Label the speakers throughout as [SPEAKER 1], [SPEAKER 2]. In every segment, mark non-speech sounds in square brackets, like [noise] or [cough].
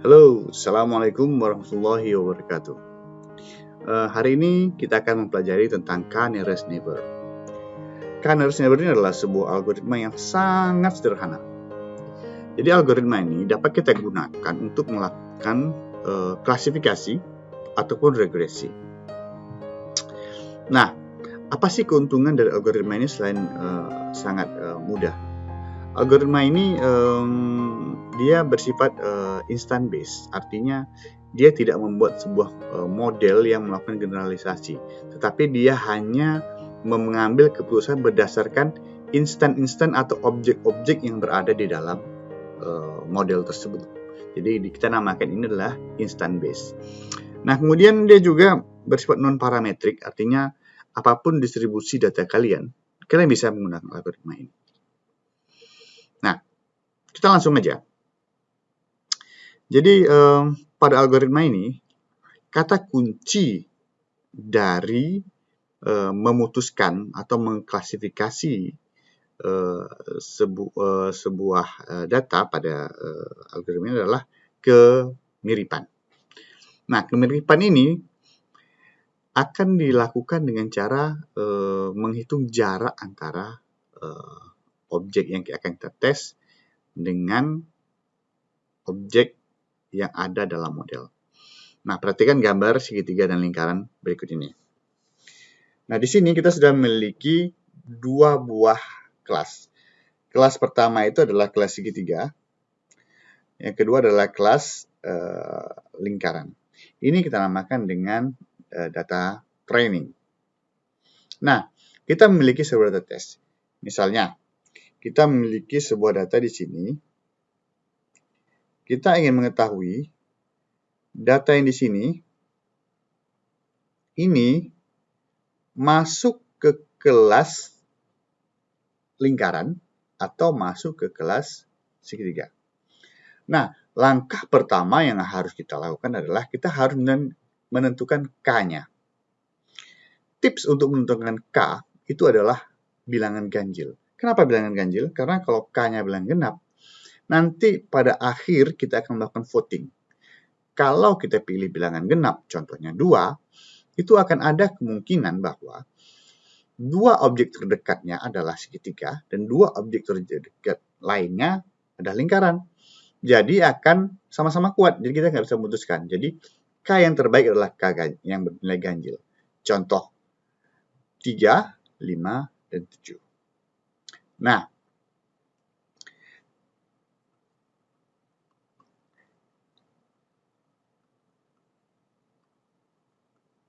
[SPEAKER 1] Halo, Assalamualaikum warahmatullahi wabarakatuh. Uh, hari ini kita akan mempelajari tentang K-nearest neighbor. K-nearest neighbor ini adalah sebuah algoritma yang sangat sederhana. Jadi algoritma ini dapat kita gunakan untuk melakukan uh, klasifikasi ataupun regresi. Nah, apa sih keuntungan dari algoritma ini selain uh, sangat uh, mudah? Algoritma ini um, dia bersifat uh, instant base, artinya dia tidak membuat sebuah uh, model yang melakukan generalisasi, tetapi dia hanya mengambil keputusan berdasarkan instan-instan atau objek-objek yang berada di dalam uh, model tersebut. Jadi kita namakan ini adalah instant base. Nah kemudian dia juga bersifat non parametrik, artinya apa pun distribusi data kalian, kalian bisa menggunakan algoritma ini. Nah, kita langsung aja. Jadi eh, pada algoritma ini, kata kunci dari eh, memutuskan atau mengklasifikasi eh, sebu eh, sebuah eh, data pada eh, algoritma ini adalah kemiripan. Nah, kemiripan ini akan dilakukan dengan cara uh, menghitung jarak antara uh, objek yang akan kita tes dengan objek yang ada dalam model. Nah, perhatikan gambar segitiga dan lingkaran berikut ini. Nah, di sini kita sudah memiliki dua buah kelas. Kelas pertama itu adalah kelas segitiga. Yang kedua adalah kelas uh, lingkaran. Ini kita namakan dengan uh, data training. Nah, kita memiliki sebuah data test. Misalnya, kita memiliki sebuah data di sini. Kita ingin mengetahui data yang di sini ini masuk ke kelas lingkaran atau masuk ke kelas segitiga. Nah, langkah pertama yang harus kita lakukan adalah kita harus menentukan K-nya. Tips untuk menentukan K itu adalah bilangan ganjil. Kenapa bilangan ganjil? Karena kalau K-nya bilangan genap, nanti pada akhir kita akan melakukan voting. Kalau kita pilih bilangan genap, contohnya 2, itu akan ada kemungkinan bahwa dua objek terdekatnya adalah segitiga dan dua objek terdekat lainnya adalah lingkaran. Jadi akan sama-sama kuat, jadi kita nggak bisa memutuskan. Jadi K yang terbaik adalah K yang bernilai ganjil. Contoh 3, 5, dan 7. Nah,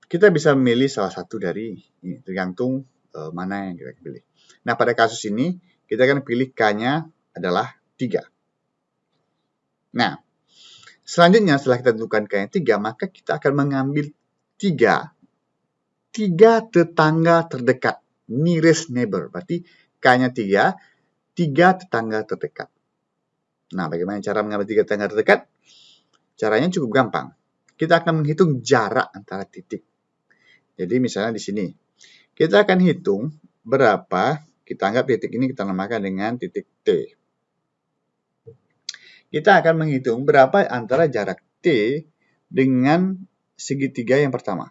[SPEAKER 1] kita bisa memilih salah satu dari tergantung uh, mana yang kita pilih. Nah, pada kasus ini, kita akan pilih K-nya adalah 3. Nah, Selanjutnya setelah kita tentukan K yang 3, maka kita akan mengambil 3, 3 tetangga terdekat, nearest neighbor. Berarti K-nya 3, 3 tetangga terdekat. Nah, bagaimana cara mengambil 3 tetangga terdekat? Caranya cukup gampang. Kita akan menghitung jarak antara titik. Jadi misalnya di sini, kita akan hitung berapa, kita anggap titik ini kita namakan dengan titik T kita akan menghitung berapa antara jarak T dengan segitiga yang pertama.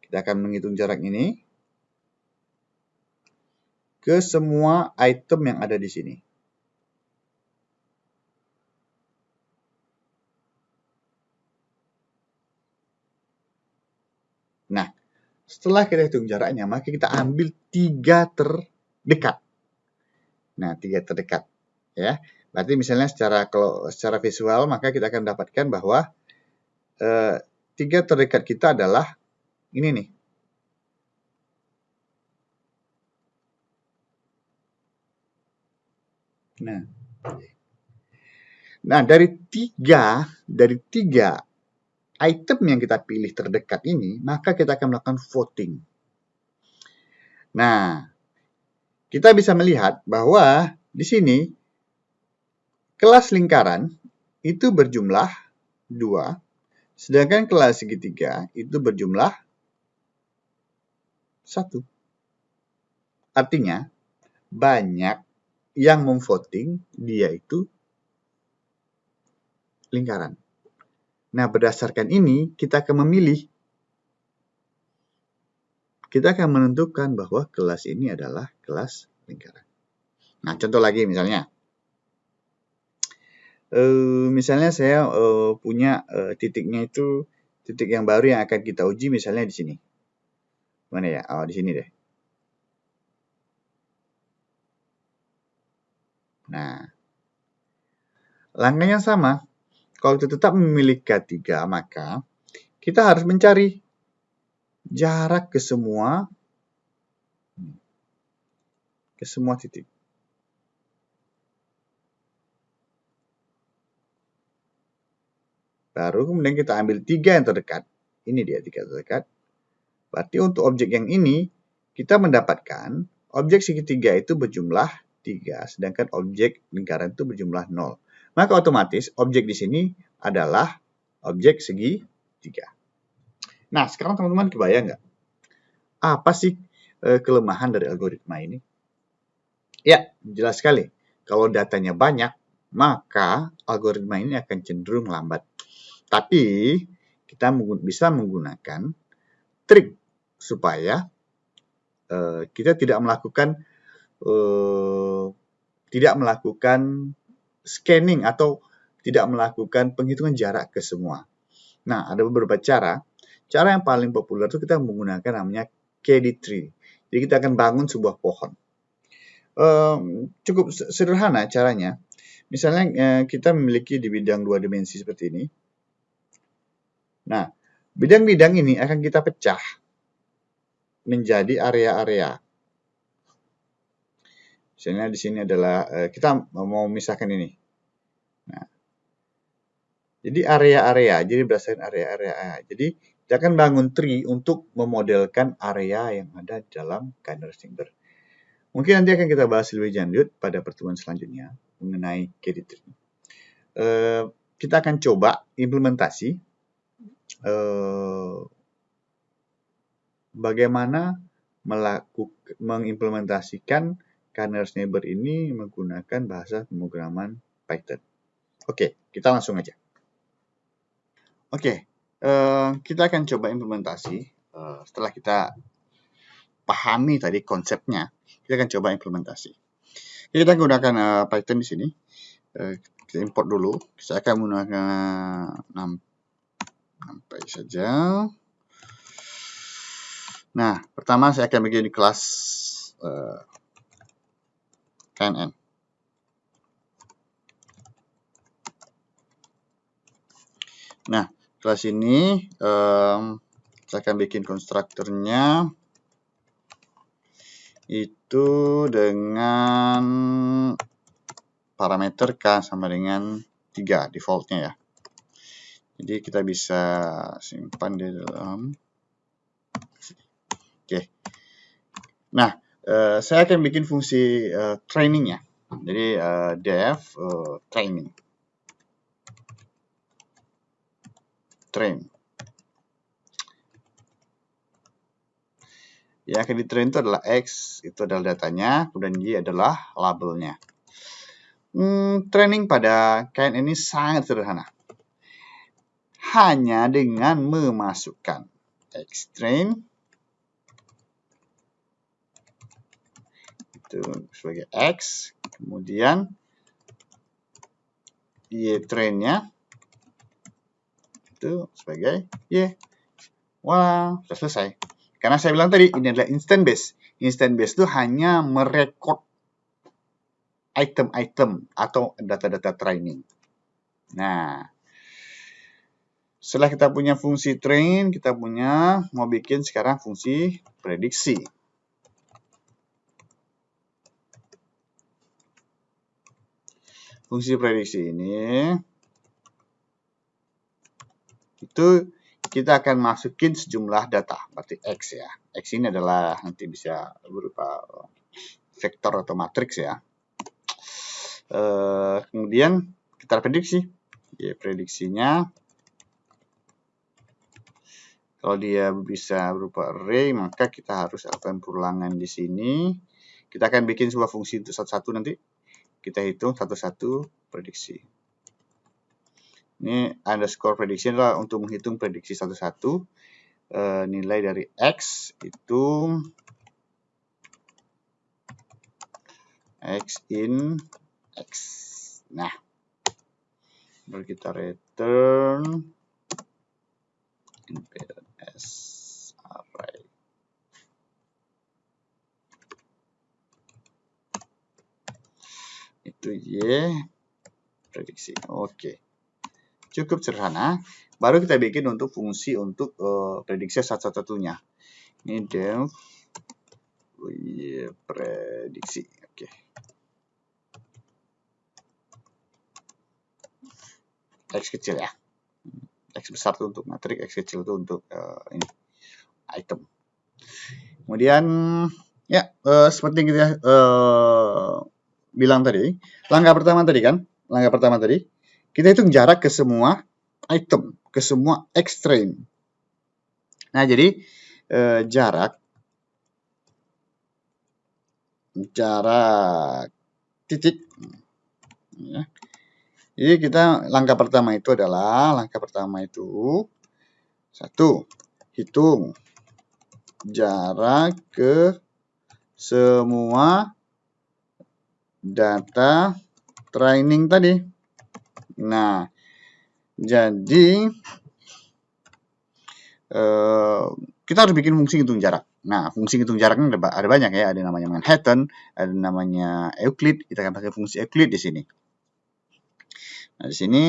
[SPEAKER 1] Kita akan menghitung jarak ini ke semua item yang ada di sini. Nah, setelah kita hitung jaraknya, maka kita ambil tiga terdekat. Nah, tiga terdekat. Ya, Berarti misalnya secara kalau secara visual maka kita akan dapatkan bahwa eh, tiga terdekat kita adalah ini nih. Nah, nah dari tiga dari tiga item yang kita pilih terdekat ini, maka kita akan melakukan voting. Nah, kita bisa melihat bahwa di sini Kelas lingkaran itu berjumlah 2, sedangkan kelas segitiga itu berjumlah 1. Artinya, banyak yang memvoting dia itu lingkaran. Nah, berdasarkan ini, kita akan memilih. Kita akan menentukan bahwa kelas ini adalah kelas lingkaran. Nah, contoh lagi misalnya. Uh, misalnya saya uh, punya uh, titiknya itu titik yang baru yang akan kita uji misalnya di sini. Mana ya? Oh, di sini deh. Nah, langkahnya sama. Kalau kita tetap memilih K3, maka kita harus mencari jarak ke semua ke semua titik. Baru kemudian kita ambil tiga yang terdekat. Ini dia tiga terdekat. Berarti untuk objek yang ini, kita mendapatkan objek segitiga itu berjumlah 3, sedangkan objek lingkaran itu berjumlah 0. Maka otomatis objek di sini adalah objek segi tiga. Nah, sekarang teman-teman kebayang nggak? Apa sih e, kelemahan dari algoritma ini? Ya, jelas sekali. Kalau datanya banyak, maka algoritma ini akan cenderung lambat. Tapi, kita bisa menggunakan trik supaya e, kita tidak melakukan e, tidak melakukan scanning atau tidak melakukan penghitungan jarak ke semua. Nah, ada beberapa cara. Cara yang paling populer itu kita menggunakan namanya KD tree. Jadi kita akan bangun sebuah pohon. Um, cukup sederhana caranya. Misalnya uh, kita memiliki di bidang dua dimensi seperti ini. Nah, bidang-bidang ini akan kita pecah menjadi area-area. Misalnya di sini adalah uh, kita mau misahkan ini. Nah, jadi area-area, jadi berdasarkan area-area. Jadi kita akan bangun tree untuk memodelkan area yang ada dalam Kiner Chamber. Mungkin nanti akan kita bahas lebih lanjut pada pertemuan selanjutnya mengenai KD tree. Uh, kita akan coba implementasi uh, bagaimana melakukan mengimplementasikan Kernel Neighbor ini menggunakan bahasa pemrograman Python. Oke, kita langsung aja. Oke, uh, kita akan coba implementasi. Uh, setelah kita pahami tadi konsepnya, kita akan coba implementasi. Kita gunakan uh, Python di sini. Kita import dulu. Saya akan menggunakan sampai saja. Nah, pertama saya akan bikin kelas uh, KNN. Nah, kelas ini um, saya akan bikin konstruktornya itu dengan parameter K sama dengan 3 defaultnya ya. Jadi kita bisa simpan di dalam Oke. Nah, uh, saya akan bikin fungsi uh, training ya. Jadi uh, uh, training. train. Yang akan di train itu adalah X, itu adalah datanya, kemudian Y adalah labelnya. Hmm, training pada kain ini sangat sederhana. Hanya dengan memasukkan X train itu sebagai X, kemudian Y trainnya itu sebagai Y. Wah, sudah selesai. Karena saya bilang tadi, ini adalah instant base. Instant base itu hanya merekod item-item atau data-data training. Nah, setelah kita punya fungsi train, kita punya mau bikin sekarang fungsi prediksi. Fungsi prediksi ini itu kita akan masukin sejumlah data, berarti X ya. X ini adalah nanti bisa berupa vektor atau matriks ya. E, kemudian kita prediksi. Ya, prediksinya kalau dia bisa berupa array, maka kita harus lakukan perulangan di sini. Kita akan bikin sebuah fungsi untuk satu-satu nanti. Kita hitung satu-satu prediksi. Ini underscore prediction adalah untuk menghitung prediksi satu-satu. Uh, nilai dari X itu X in X. Nah, baru kita return impedance array. Itu Y prediksi. Oke. Cukup sederhana. Baru kita bikin untuk fungsi untuk uh, prediksi satu-satunya. Ini def Y prediksi. Oke. X kecil ya. X besar itu untuk matrik, X kecil itu untuk uh, ini item. Kemudian ya uh, seperti kita uh, bilang tadi, langkah pertama tadi kan, langkah pertama tadi kita hitung jarak ke semua item, ke semua extreme. Nah jadi uh, jarak jarak titik ya, jadi kita langkah pertama itu adalah langkah pertama itu satu hitung jarak ke semua data training tadi. Nah, jadi eh, kita harus bikin fungsi hitung jarak. Nah, fungsi hitung jaraknya ada, ada banyak ya. Ada namanya Manhattan, ada namanya Euclid. Kita akan pakai fungsi Euclid di sini. Nah, di sini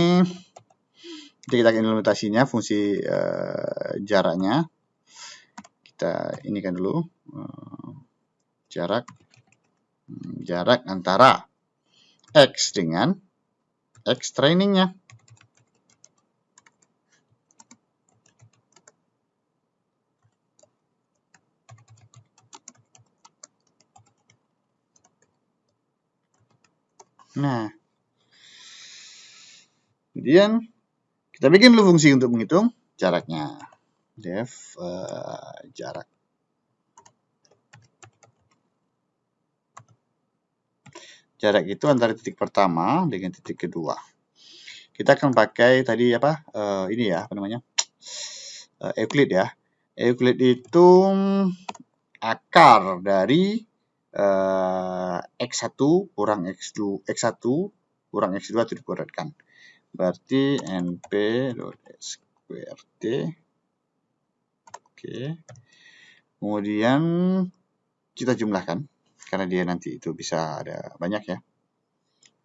[SPEAKER 1] kita implementasinya fungsi uh, jaraknya. Kita ini kan dulu uh, jarak jarak antara x dengan x trainingnya. Nah, Kemudian kita bikin dulu fungsi untuk menghitung jaraknya. Def uh, jarak. Jarak itu antara titik pertama dengan titik kedua. Kita akan pakai tadi apa? Uh, ini ya, apa namanya? Uh, [tsk] Euclid ya. Euclid itu akar dari uh, x1 kurang x2 x1 kurang x2 itu dikuadratkan. Berarti np sqrt. Oke. Kemudian kita jumlahkan karena dia nanti itu bisa ada banyak ya.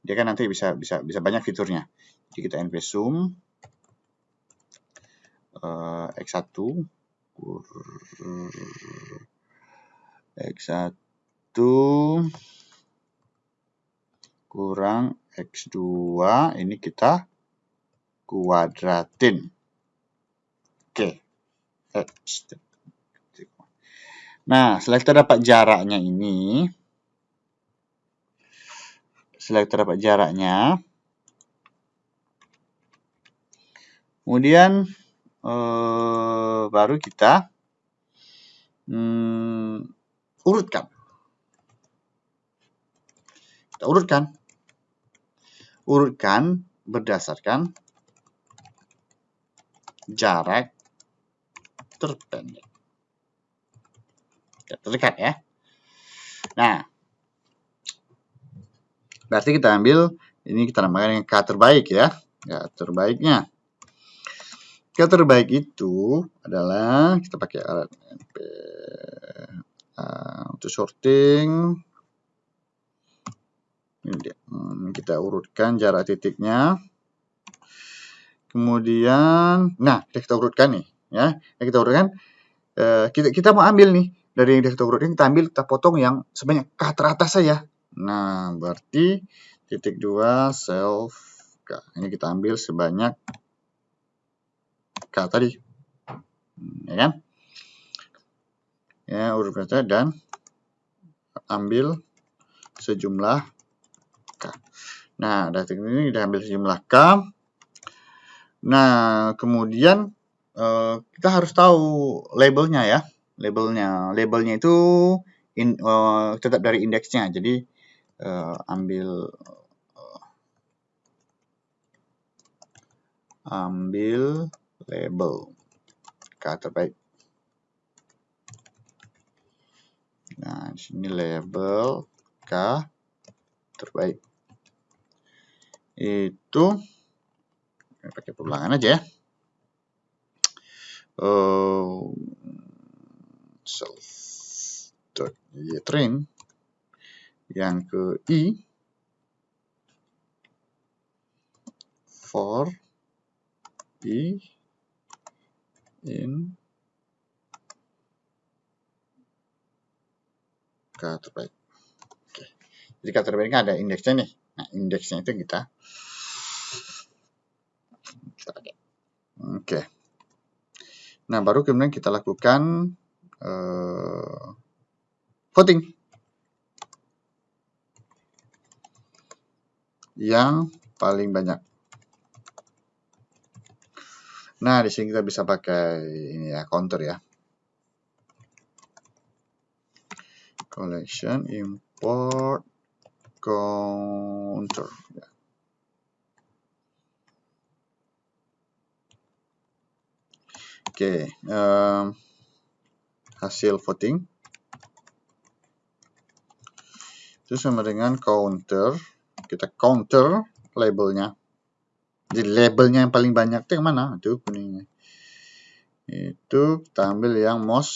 [SPEAKER 1] Dia kan nanti bisa bisa bisa banyak fiturnya. Jadi kita np sum uh, x1 x1 kurang x2 ini kita kuadratin. Oke. X. Nah, setelah kita dapat jaraknya ini, setelah kita dapat jaraknya, kemudian eh, baru kita hmm, urutkan. Kita urutkan. Urutkan berdasarkan jarak terpendek. Terdekat ya. Nah, berarti kita ambil ini kita namakan yang K terbaik ya. K terbaiknya. K terbaik itu adalah kita pakai alat NP uh, untuk sorting. Ini dia. Hmm, kita urutkan jarak titiknya. Kemudian, nah, kita urutkan nih, ya. Kita urutkan, eh, kita, kita mau ambil nih dari yang kita urutkan, kita ambil, kita potong yang sebanyak ke teratas saja. Nah, berarti titik dua self K. Ini kita ambil sebanyak K tadi, ya kan? Ya, dan ambil sejumlah K. Nah, dari ini kita ambil sejumlah K. Nah, kemudian uh, kita harus tahu labelnya ya. Labelnya, labelnya itu in, uh, tetap dari indeksnya. Jadi uh, ambil uh, ambil label K terbaik. Nah, sini label K terbaik. Itu pakai perulangan aja ya. Uh, self dot train yang ke i for i in k terbaik. Oke. Jadi k terbaiknya ada indeksnya nih. Nah, indeksnya itu kita kita pakai. Oke. Nah, baru kemudian kita lakukan uh, voting. Yang paling banyak. Nah, di sini kita bisa pakai ini ya, counter ya. Collection import counter. Ya. Oke, um, hasil voting itu sama dengan counter. Kita counter labelnya jadi labelnya yang paling banyak itu yang mana? Itu kuningnya. Itu kita ambil yang most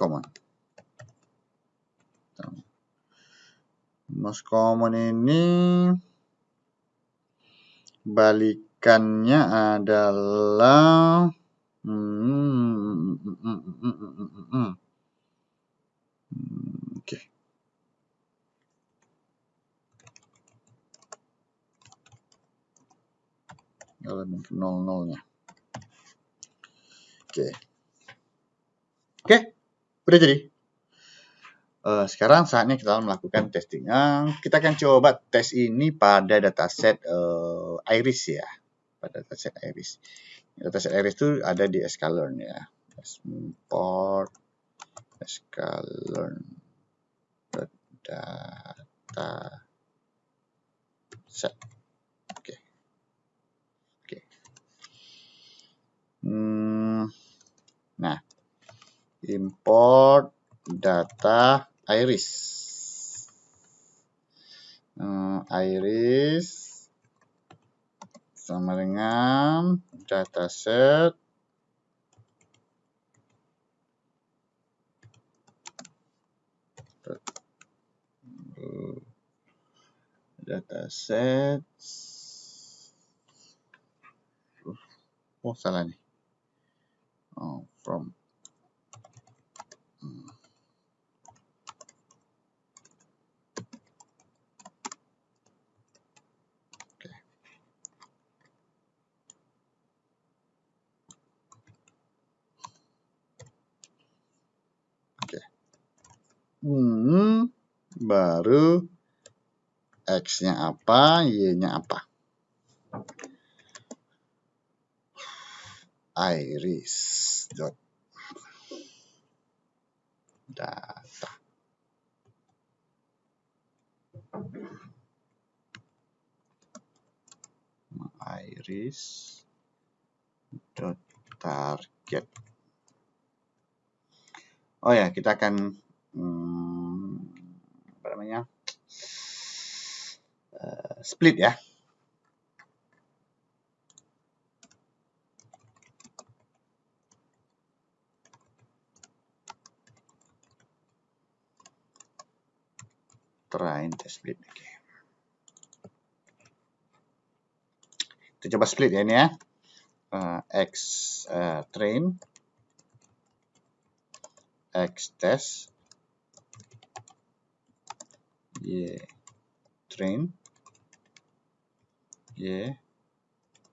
[SPEAKER 1] common. Most common ini balikannya adalah hmm, hmm, hmm, oke okay. elemen nol nolnya. Oke. Oke, udah jadi. Uh, sekarang saatnya kita melakukan testing. Uh, kita akan coba tes ini pada dataset uh, Iris ya. Pada dataset Iris. Dataset Iris itu ada di sklearn ya. Import sklearn data set. Hmm, nah, import data iris. Hmm, iris sama dengan dataset dataset oh salah nih. Oh, from hmm baru x-nya apa y-nya apa? Iris dot data. Iris dot target. Oh ya kita akan hmm, apa namanya? Uh, split ya. Try to split oke. Kita coba split ya ini ya. Uh, x uh, train. X test y train. Y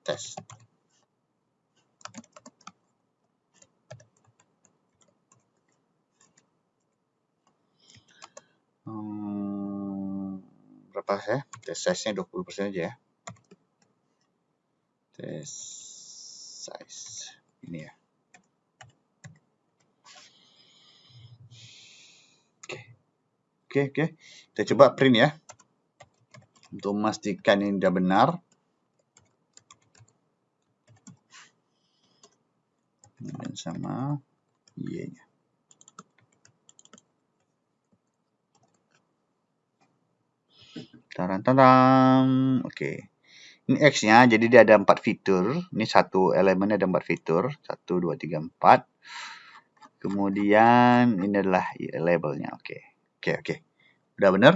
[SPEAKER 1] test berapa ya? Test size nya 20% aja ya. Test size ini ya oke oke kita coba print ya Untuk memastikan ini sudah benar, dan sama y-nya. Taran-taran. Oke. Ini X-nya, jadi dia ada empat fitur. Ini satu elemen ada empat fitur. Satu, dua, tiga, empat. Kemudian ini adalah labelnya. Oke, oke, oke. Udah benar?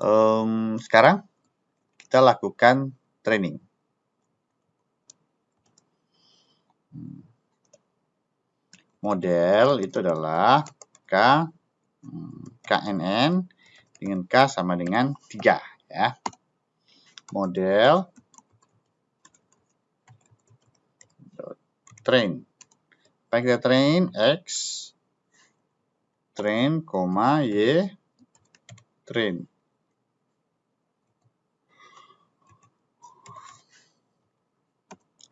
[SPEAKER 1] Um, sekarang kita lakukan training. Model itu adalah K, KNN dengan K sama dengan 3 ya. Model train. Kita train x train, koma y train.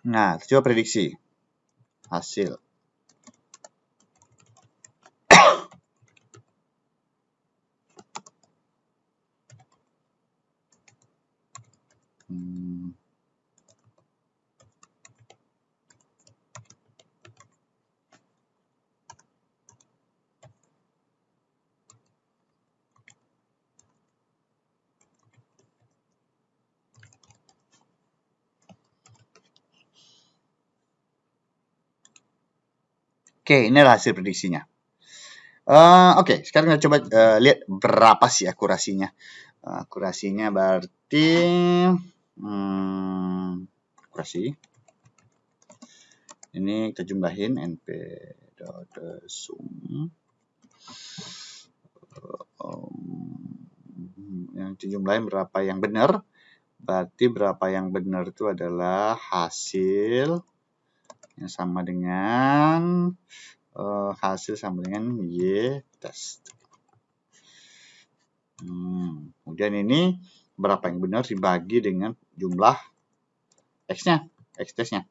[SPEAKER 1] Nah, coba prediksi hasil. Oke, ini hasil prediksinya. Uh, Oke, okay, sekarang kita coba uh, lihat berapa sih akurasinya. Uh, akurasinya berarti hmm, akurasi. Ini kita jumlahin np.sum. Um, yang dijumlahin berapa yang benar. Berarti berapa yang benar itu adalah hasil yang sama dengan uh, hasil sama dengan y test. Hmm, kemudian ini berapa yang benar dibagi dengan jumlah x-nya, x testnya.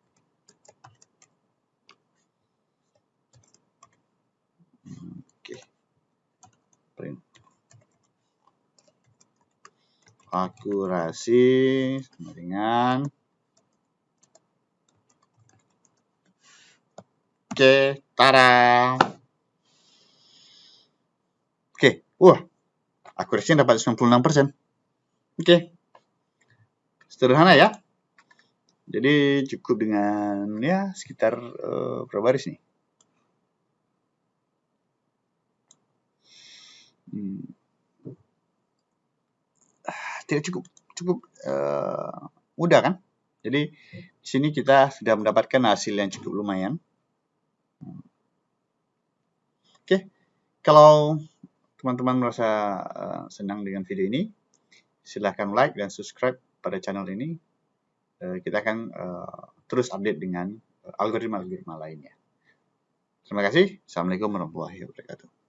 [SPEAKER 1] Oke, print. Akurasi sama dengan Oke, tara. Oke, wah, akurasinya dapat 96%. Oke, sederhana ya. Jadi cukup dengan ya sekitar uh, berapa baris nih? Hmm. Tidak cukup, cukup uh, mudah kan? Jadi di sini kita sudah mendapatkan hasil yang cukup lumayan. Oke, kalau teman-teman merasa uh, senang dengan video ini, silahkan like dan subscribe pada channel ini. Uh, kita akan uh, terus update dengan algoritma-algoritma lainnya. Terima kasih. Assalamualaikum warahmatullahi wabarakatuh.